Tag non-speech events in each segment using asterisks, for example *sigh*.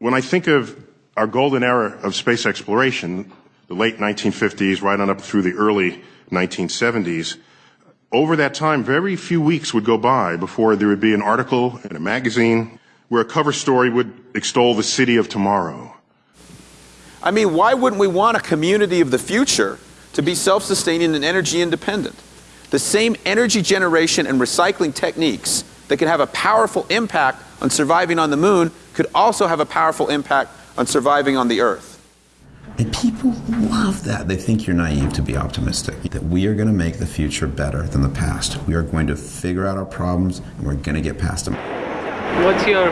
When I think of our golden era of space exploration, the late 1950s, right on up through the early 1970s, over that time, very few weeks would go by before there would be an article in a magazine where a cover story would extol the city of tomorrow. I mean, why wouldn't we want a community of the future to be self-sustaining and energy independent? The same energy generation and recycling techniques that can have a powerful impact on surviving on the moon could also have a powerful impact on surviving on the Earth. And people love that. They think you're naive to be optimistic. That we are going to make the future better than the past. We are going to figure out our problems and we're going to get past them. What's your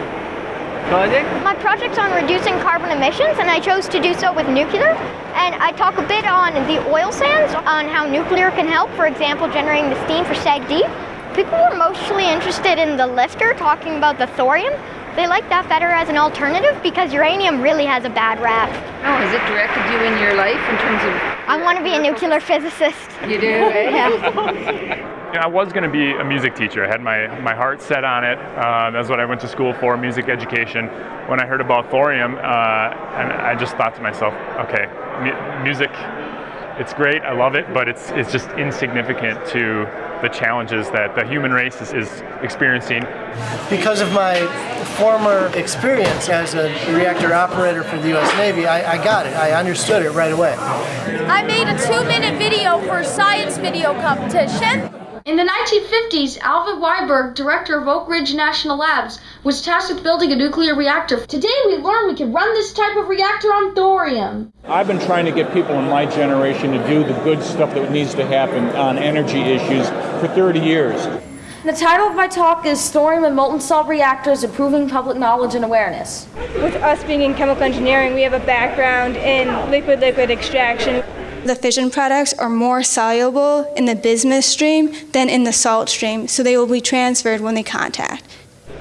project? My project's on reducing carbon emissions, and I chose to do so with nuclear. And I talk a bit on the oil sands, on how nuclear can help, for example, generating the steam for SAGD. People were mostly interested in the LFTR, talking about the thorium. They like that better as an alternative because uranium really has a bad rap. Oh, has it directed you in your life in terms of... I want to be a nuclear physicist. You do, eh? *laughs* yeah. I was going to be a music teacher. I had my, my heart set on it. Uh, that's what I went to school for, music education. When I heard about thorium, uh, and I just thought to myself, okay, mu music, it's great, I love it, but it's, it's just insignificant to the challenges that the human race is, is experiencing. Because of my former experience as a reactor operator for the U.S. Navy, I, I got it. I understood it right away. I made a two-minute video for a science video competition. In the 1950s, Alvin Weinberg, director of Oak Ridge National Labs, was tasked with building a nuclear reactor. Today we learn we can run this type of reactor on thorium. I've been trying to get people in my generation to do the good stuff that needs to happen on energy issues for 30 years. The title of my talk is Thorium and Molten Salt Reactors Improving Public Knowledge and Awareness. With us being in chemical engineering, we have a background in liquid-liquid extraction. The fission products are more soluble in the bismuth stream than in the salt stream, so they will be transferred when they contact.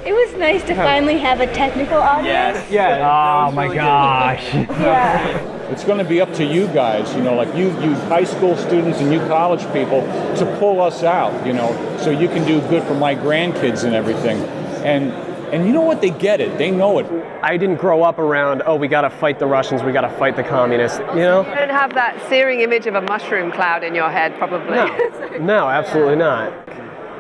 It was nice to finally have a technical audience. Yes. Yeah. Oh my really gosh. yeah. It's going to be up to you guys, you know, like you, you high school students and you college people, to pull us out, you know, so you can do good for my grandkids and everything. And and you know what? They get it. They know it. I didn't grow up around, oh, we got to fight the Russians, we got to fight the communists, you know? You don't have that searing image of a mushroom cloud in your head, probably. No, *laughs* no absolutely not.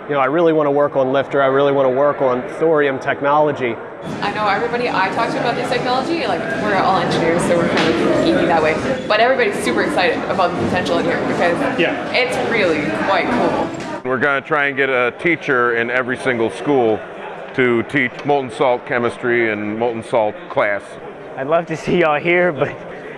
You know, I really want to work on LFTR, I really want to work on thorium technology. I know everybody I talk to about this technology, like, we're all engineers, so we're kind of geeky that way. But everybody's super excited about the potential in here because yeah. it's really quite cool. We're going to try and get a teacher in every single school to teach molten salt chemistry and molten salt class. I'd love to see y'all here, but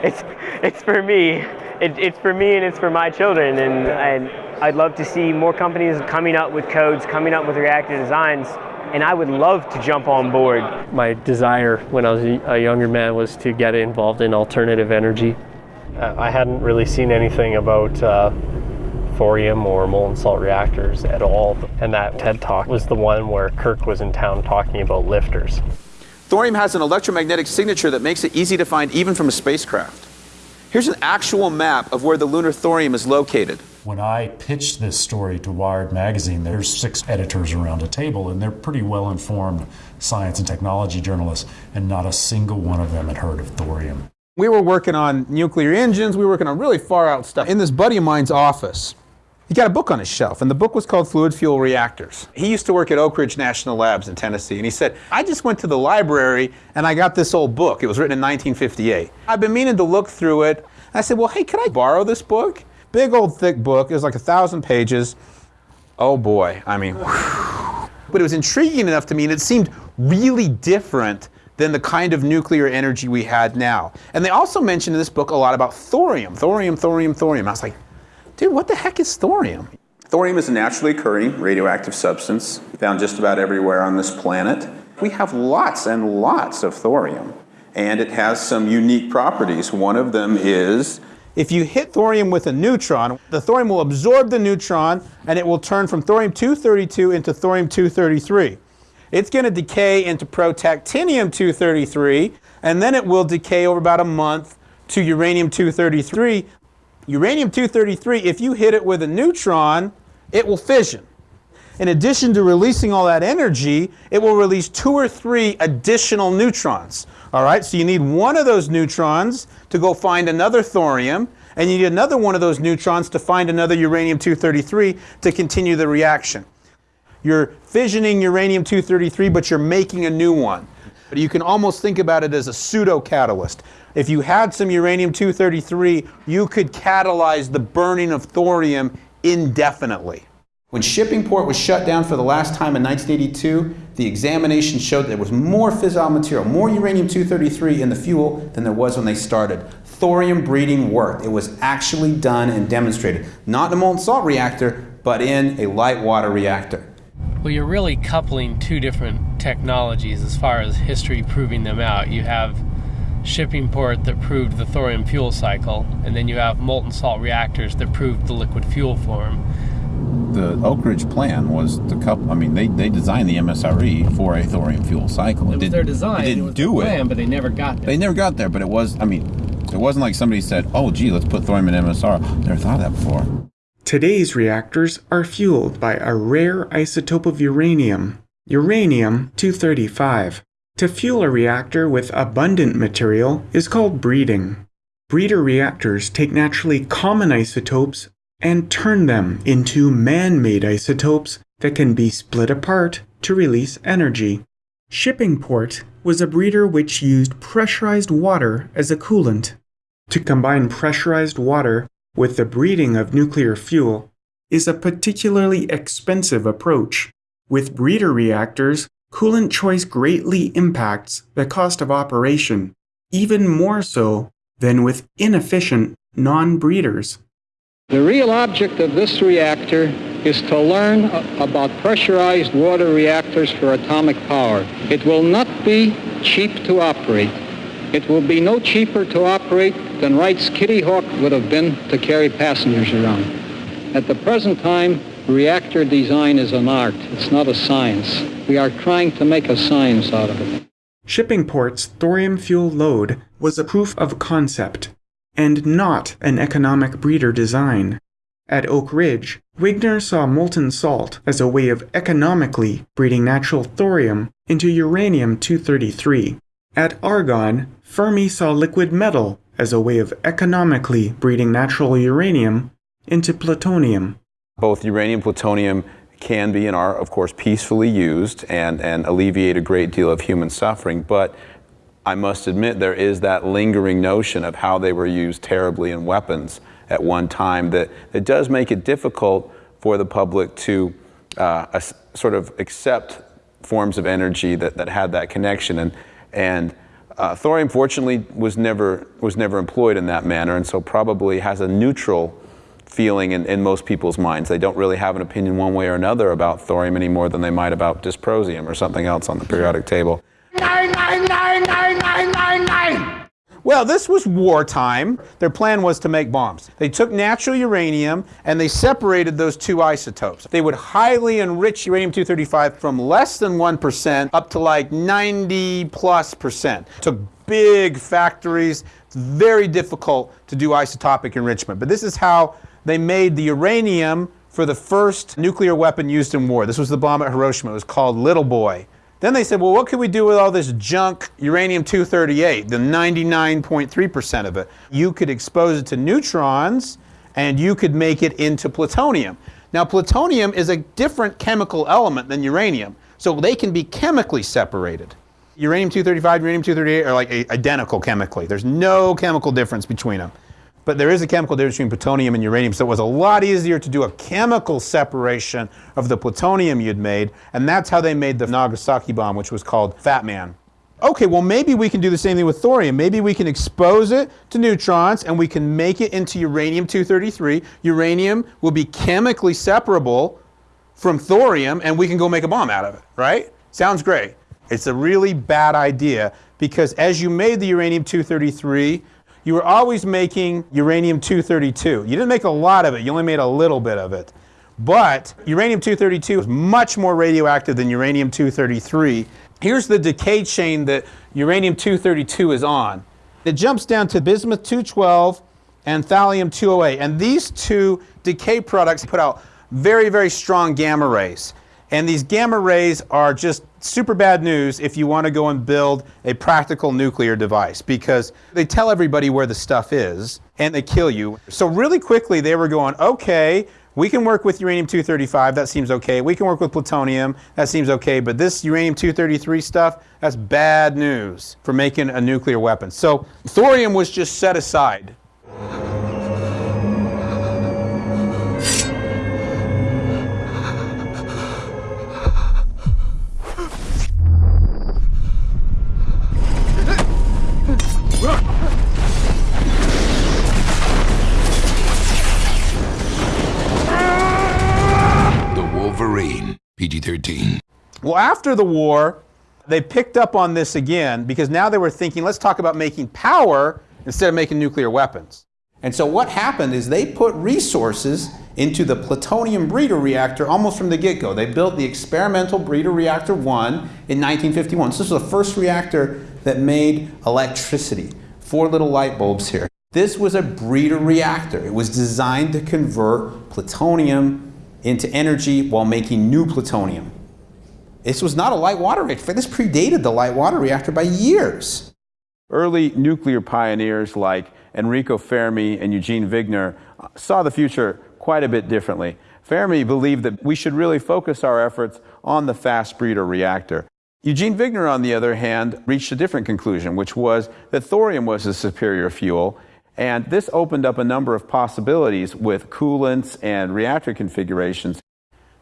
it's it's for me. It, it's for me and it's for my children, and, and I'd love to see more companies coming up with codes, coming up with reactor designs, and I would love to jump on board. My desire when I was a younger man was to get involved in alternative energy. Uh, I hadn't really seen anything about uh, thorium or molten salt reactors at all. And that TED Talk was the one where Kirk was in town talking about LFTRs. Thorium has an electromagnetic signature that makes it easy to find even from a spacecraft. Here's an actual map of where the lunar thorium is located. When I pitched this story to Wired magazine, there's six editors around a table, and they're pretty well informed science and technology journalists, and not a single one of them had heard of thorium. We were working on nuclear engines, we were working on really far out stuff. In this buddy of mine's office, he got a book on his shelf, and the book was called Fluid Fuel Reactors. He used to work at Oak Ridge National Labs in Tennessee, and he said, I just went to the library and I got this old book. It was written in 1958. I've been meaning to look through it. I said, well, hey, can I borrow this book? Big old thick book. It was like a thousand pages. Oh boy, I mean, whew. but it was intriguing enough to me, and it seemed really different than the kind of nuclear energy we had now. And they also mentioned in this book a lot about thorium, thorium, thorium, thorium. I was like, Dude, what the heck is thorium? Thorium is a naturally occurring radioactive substance found just about everywhere on this planet. We have lots and lots of thorium, and it has some unique properties. One of them is if you hit thorium with a neutron, the thorium will absorb the neutron and it will turn from thorium-232 into thorium-233. It's going to decay into protactinium-233 and then it will decay over about a month to uranium-233 Uranium-233, if you hit it with a neutron, it will fission. In addition to releasing all that energy, it will release two or three additional neutrons. All right, so you need one of those neutrons to go find another thorium, and you need another one of those neutrons to find another uranium-233 to continue the reaction. You're fissioning uranium-233, but you're making a new one. But you can almost think about it as a pseudo-catalyst. If you had some uranium-233, you could catalyze the burning of thorium indefinitely. When Shippingport was shut down for the last time in 1982, the examination showed there was more fissile material, more uranium-233 in the fuel than there was when they started. Thorium breeding worked. It was actually done and demonstrated. Not in a molten salt reactor, but in a light water reactor. Well, you're really coupling two different technologies as far as history proving them out. You have Shippingport that proved the thorium fuel cycle, and then you have molten salt reactors that proved the liquid fuel form the Oak Ridge plan was to couple. I mean, they, they designed the MSRE for a thorium fuel cycle. It, it was their design. It didn't it do plan, it, but they never got there. They never got there, but it was. I mean, it wasn't like somebody said, "Oh, gee, let's put thorium in MSR." Never thought of that before. Today's reactors are fueled by a rare isotope of uranium, uranium 235. To fuel a reactor with abundant material is called breeding. Breeder reactors take naturally common isotopes and turn them into man-made isotopes that can be split apart to release energy. Shippingport was a breeder which used pressurized water as a coolant. To combine pressurized water with the breeding of nuclear fuel is a particularly expensive approach. With breeder reactors, coolant choice greatly impacts the cost of operation, even more so than with inefficient non-breeders. The real object of this reactor is to learn about pressurized water reactors for atomic power. It will not be cheap to operate. It will be no cheaper to operate than Wright's Kitty Hawk would have been to carry passengers around. At the present time, reactor design is an art. It's not a science. We are trying to make a science out of it. Shippingport's thorium fuel load was a proof of concept and not an economic breeder design. At Oak Ridge, Wigner saw molten salt as a way of economically breeding natural thorium into uranium-233. At Argonne, Fermi saw liquid metal as a way of economically breeding natural uranium into plutonium. Both uranium and plutonium can be and are, of course, peacefully used and, and alleviate a great deal of human suffering, but I must admit there is that lingering notion of how they were used terribly in weapons at one time that, that does make it difficult for the public to uh, sort of accept forms of energy that, that had that connection. And, and uh, thorium, fortunately, was never, was never employed in that manner, and so probably has a neutral feeling in, in most people's minds. They don't really have an opinion one way or another about thorium any more than they might about dysprosium or something else on the periodic table. Well, this was wartime. Their plan was to make bombs. They took natural uranium and they separated those two isotopes. They would highly enrich uranium-235 from less than 1% up to like 90 plus percent. Took big factories. It's very difficult to do isotopic enrichment. But this is how they made the uranium for the first nuclear weapon used in war. This was the bomb at Hiroshima. It was called Little Boy. Then they said, well, what could we do with all this junk uranium-238, the 99.3% of it? You could expose it to neutrons, and you could make it into plutonium. Now, plutonium is a different chemical element than uranium, so they can be chemically separated. Uranium-235 uranium-238 are like identical chemically. There's no chemical difference between them. But there is a chemical difference between plutonium and uranium, so it was a lot easier to do a chemical separation of the plutonium you'd made, and that's how they made the Nagasaki bomb, which was called Fat Man. Okay, well maybe we can do the same thing with thorium. Maybe we can expose it to neutrons and we can make it into uranium-233. Uranium will be chemically separable from thorium and we can go make a bomb out of it, right? Sounds great. It's a really bad idea because as you made the uranium-233, you were always making uranium-232. You didn't make a lot of it, you only made a little bit of it. But uranium-232 is much more radioactive than uranium-233. Here's the decay chain that uranium-232 is on. It jumps down to bismuth-212 and thallium-208. And these two decay products put out very, very strong gamma rays. And these gamma rays are just super bad news if you want to go and build a practical nuclear device because they tell everybody where the stuff is and they kill you. So, really quickly, they were going, okay, we can work with uranium 235, that seems okay. We can work with plutonium, that seems okay. But this uranium 233 stuff, that's bad news for making a nuclear weapon. So, thorium was just set aside. Well, after the war, they picked up on this again because now they were thinking, let's talk about making power instead of making nuclear weapons. And so what happened is they put resources into the plutonium breeder reactor almost from the get-go. They built the experimental breeder reactor 1 in 1951. So this was the first reactor that made electricity. Four little light bulbs here. This was a breeder reactor. It was designed to convert plutonium into energy while making new plutonium. This was not a light water reactor. This predated the light water reactor by years. Early nuclear pioneers like Enrico Fermi and Eugene Wigner uh, saw the future quite a bit differently. Fermi believed that we should really focus our efforts on the fast breeder reactor. Eugene Wigner, on the other hand, reached a different conclusion, which was that thorium was a superior fuel and this opened up a number of possibilities with coolants and reactor configurations.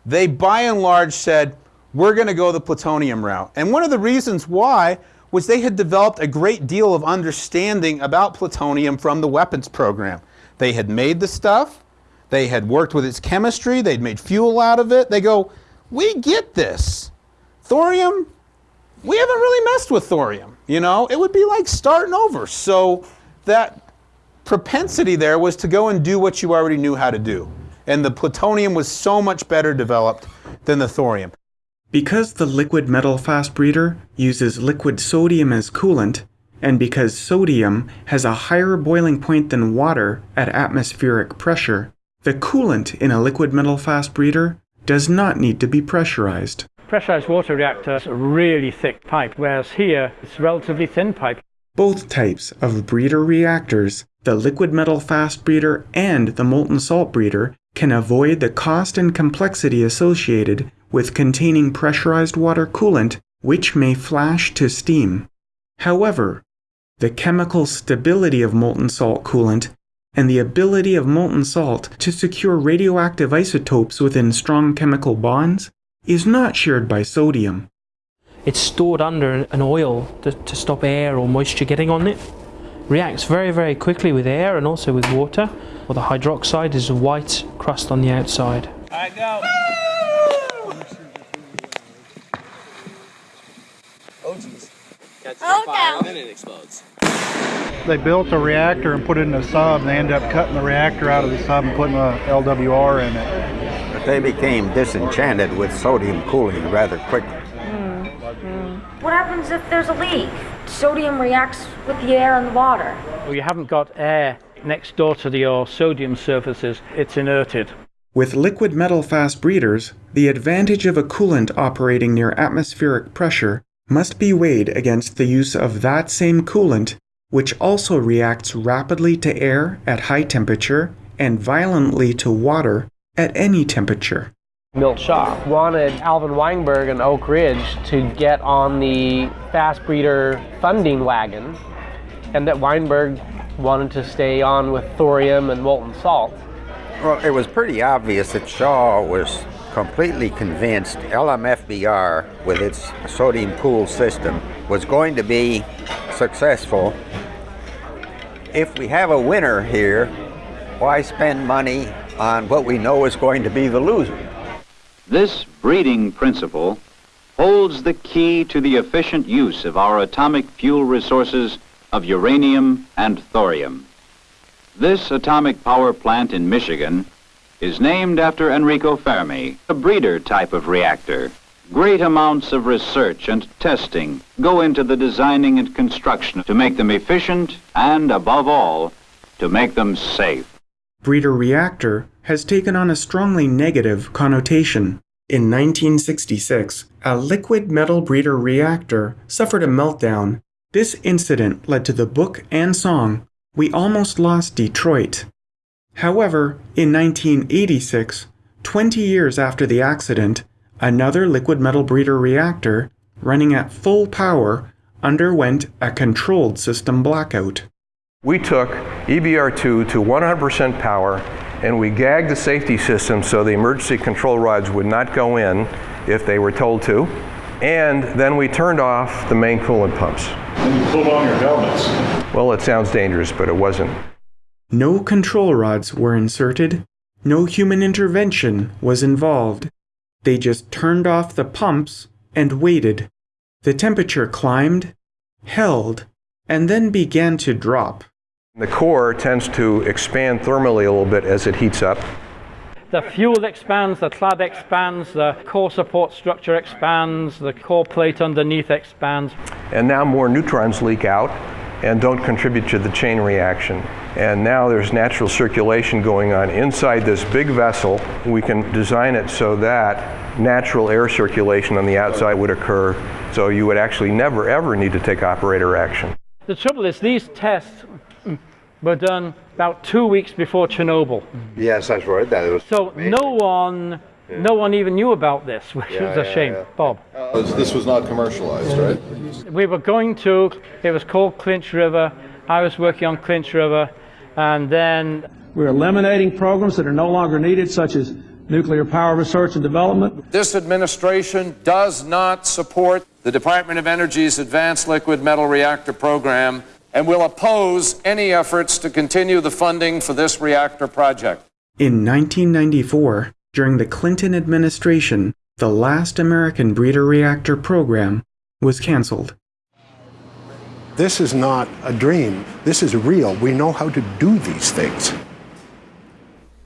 They by and large said, we're going to go the plutonium route. And one of the reasons why was they had developed a great deal of understanding about plutonium from the weapons program. They had made the stuff, they had worked with its chemistry, they'd made fuel out of it. They go, we get this. Thorium, we haven't really messed with thorium. You know, it would be like starting over. So that propensity there was to go and do what you already knew how to do. And the plutonium was so much better developed than the thorium. Because the liquid metal fast breeder uses liquid sodium as coolant, and because sodium has a higher boiling point than water at atmospheric pressure, the coolant in a liquid metal fast breeder does not need to be pressurized. Pressurized water reactors a really thick pipe, whereas here it's a relatively thin pipe. Both types of breeder reactors the liquid metal fast breeder and the molten salt breeder can avoid the cost and complexity associated with containing pressurized water coolant which may flash to steam. However, the chemical stability of molten salt coolant and the ability of molten salt to secure radioactive isotopes within strong chemical bonds is not shared by sodium. It's stored under an oil to, to stop air or moisture getting on it reacts very, very quickly with air and also with water. Well, the hydroxide is a white crust on the outside. All right, go. Oh, jeez. Catches oh, fire and then it explodes. They built a reactor and put it in a sub, and they ended up cutting the reactor out of the sub and putting a LWR in it. But they became disenchanted with sodium cooling rather quickly. Mm. Mm. What happens if there's a leak? sodium reacts with the air and the water. Well, you haven't got air next door to the your sodium surfaces, it's inerted. With liquid metal fast breeders, the advantage of a coolant operating near atmospheric pressure must be weighed against the use of that same coolant, which also reacts rapidly to air at high temperature and violently to water at any temperature. Milt Shaw wanted Alvin Weinberg and Oak Ridge to get on the fast breeder funding wagon, and that Weinberg wanted to stay on with thorium and molten salt. Well, it was pretty obvious that Shaw was completely convinced LMFBR, with its sodium cool system, was going to be successful. If we have a winner here, why spend money on what we know is going to be the loser? This breeding principle holds the key to the efficient use of our atomic fuel resources of uranium and thorium. This atomic power plant in Michigan is named after Enrico Fermi, a breeder type of reactor. Great amounts of research and testing go into the designing and construction to make them efficient and, above all, to make them safe. Breeder reactor has taken on a strongly negative connotation. In 1966, a liquid metal breeder reactor suffered a meltdown. This incident led to the book and song, We Almost Lost Detroit. However, in 1986, 20 years after the accident, another liquid metal breeder reactor, running at full power, underwent a controlled system blackout. We took EBR2 to 100% power and we gagged the safety system so the emergency control rods would not go in if they were told to. And then we turned off the main coolant pumps. And you pulled on your helmets. Well, it sounds dangerous, but it wasn't. No control rods were inserted. No human intervention was involved. They just turned off the pumps and waited. The temperature climbed, held, and then began to drop. The core tends to expand thermally a little bit as it heats up. The fuel expands, the clad expands, the core support structure expands, the core plate underneath expands. And now more neutrons leak out and don't contribute to the chain reaction. And now there's natural circulation going on inside this big vessel. We can design it so that natural air circulation on the outside would occur, so you would actually never ever need to take operator action. The trouble is these tests were done about two weeks before Chernobyl. Yes, that's right. That was so no one, yeah. no one even knew about this, *laughs* which yeah, was a yeah, shame. Bob. Uh, this was not commercialized, right? We were going to. It was called Clinch River. I was working on Clinch River, and then we're eliminating programs that are no longer needed, such as nuclear power research and development. This administration does not support the Department of Energy's Advanced Liquid Metal Reactor program and will oppose any efforts to continue the funding for this reactor project. In 1994, during the Clinton administration, the last American breeder reactor program was canceled. This is not a dream. This is real. We know how to do these things.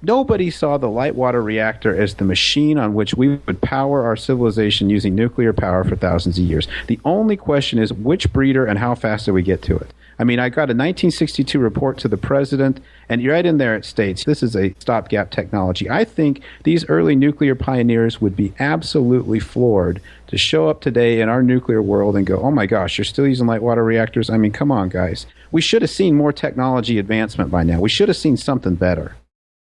Nobody saw the light water reactor as the machine on which we would power our civilization using nuclear power for thousands of years. The only question is which breeder and how fast do we get to it? I mean, I got a 1962 report to the president, and right in there it states this is a stopgap technology. I think these early nuclear pioneers would be absolutely floored to show up today in our nuclear world and go, oh my gosh, you're still using light water reactors? I mean, come on, guys. We should have seen more technology advancement by now. We should have seen something better.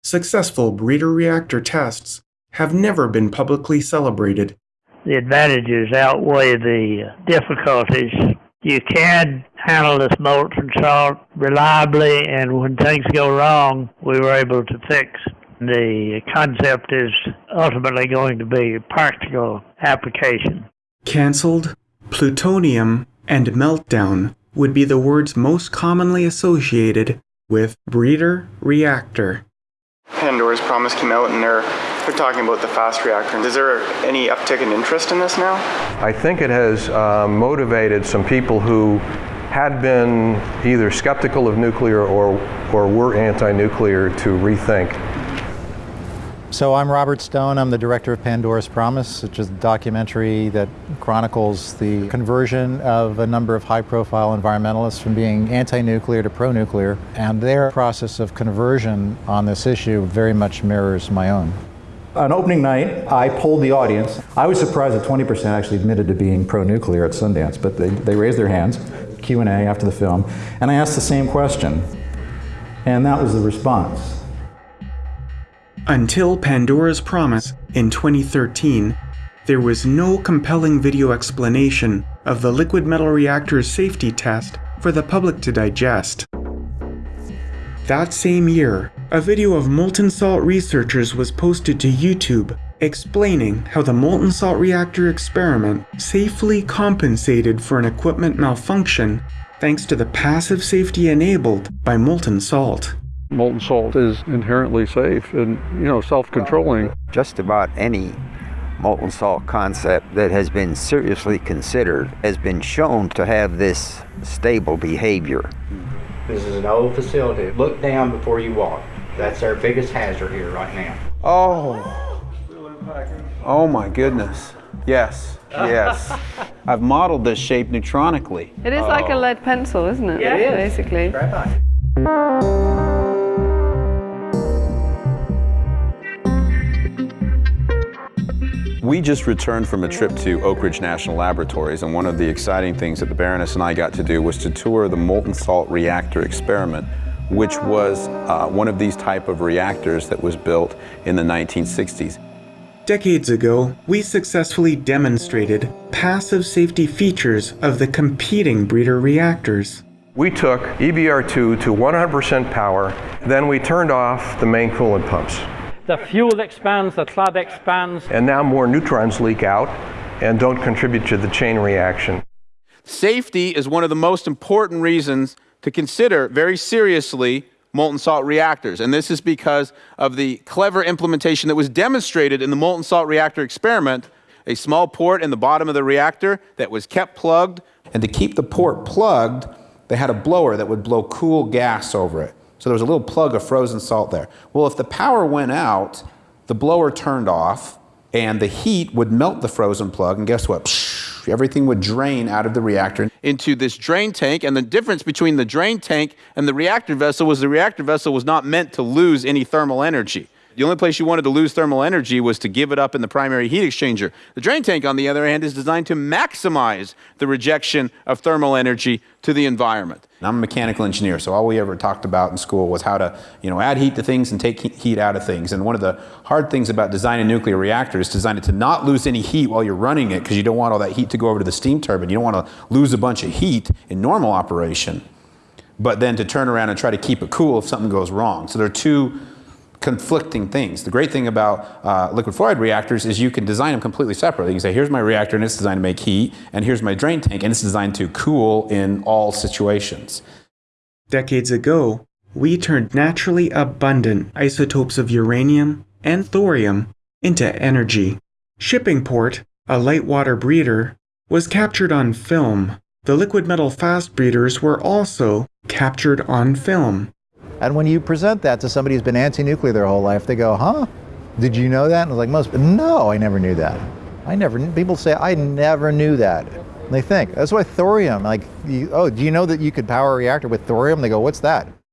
Successful breeder reactor tests have never been publicly celebrated. The advantages outweigh the difficulties. You can handle this molten salt reliably, and when things go wrong, we were able to fix. The concept is ultimately going to be a practical application. Cancelled, plutonium, and meltdown would be the words most commonly associated with breeder reactor. Pandora's Promise came out and they're they're talking about the fast reactor. Is there any uptick in interest in this now? I think it has uh, motivated some people who had been either skeptical of nuclear or, or were anti-nuclear to rethink. So I'm Robert Stone. I'm the director of Pandora's Promise, which is a documentary that chronicles the conversion of a number of high-profile environmentalists from being anti-nuclear to pro-nuclear, and their process of conversion on this issue very much mirrors my own. On opening night, I polled the audience. I was surprised that 20% actually admitted to being pro-nuclear at Sundance, but they, they raised their hands. Q&A after the film, and I asked the same question, and that was the response. Until Pandora's Promise in 2013, there was no compelling video explanation of the liquid metal reactor's safety test for the public to digest. That same year, a video of molten salt researchers was posted to YouTube explaining how the molten salt reactor experiment safely compensated for an equipment malfunction thanks to the passive safety enabled by molten salt. Molten salt is inherently safe and, you know, self-controlling. Just about any molten salt concept that has been seriously considered has been shown to have this stable behavior. This is an old facility. Look down before you walk. That's our biggest hazard here right now. Oh. Oh my goodness. Yes, yes. *laughs* I've modeled this shape neutronically. It is oh. like a lead pencil, isn't it? Yeah, it is. Basically. We just returned from a trip to Oak Ridge National Laboratories, and one of the exciting things that the Baroness and I got to do was to tour the molten salt reactor experiment, which was uh, one of these type of reactors that was built in the 1960s. Decades ago, we successfully demonstrated passive safety features of the competing breeder reactors. We took EBR2 to 100% power, then we turned off the main coolant pumps. The fuel expands, the clad expands. And now more neutrons leak out and don't contribute to the chain reaction. Safety is one of the most important reasons to consider very seriously molten salt reactors. And this is because of the clever implementation that was demonstrated in the molten salt reactor experiment. A small port in the bottom of the reactor that was kept plugged. And to keep the port plugged, they had a blower that would blow cool gas over it. So there was a little plug of frozen salt there. Well, if the power went out, the blower turned off and the heat would melt the frozen plug. And guess what? Psh, everything would drain out of the reactor into this drain tank. And the difference between the drain tank and the reactor vessel was the reactor vessel was not meant to lose any thermal energy. The only place you wanted to lose thermal energy was to give it up in the primary heat exchanger. The drain tank, on the other hand, is designed to maximize the rejection of thermal energy to the environment. I'm a mechanical engineer, so all we ever talked about in school was how to, you know, add heat to things and take heat out of things. And one of the hard things about designing a nuclear reactor is design it to not lose any heat while you're running it because you don't want all that heat to go over to the steam turbine. You don't want to lose a bunch of heat in normal operation, but then to turn around and try to keep it cool if something goes wrong. So there are two conflicting things. The great thing about uh, liquid fluoride reactors is you can design them completely separately. You can say, here's my reactor and it's designed to make heat, and here's my drain tank and it's designed to cool in all situations. Decades ago, we turned naturally abundant isotopes of uranium and thorium into energy. Shippingport, a light water breeder, was captured on film. The liquid metal fast breeders were also captured on film. And when you present that to somebody who's been anti-nuclear their whole life, they go, huh? Did you know that? And it's like most, no, I never knew that. I never, people say, I never knew that. And they think, that's why thorium, like, you, oh, do you know that you could power a reactor with thorium? They go, what's that?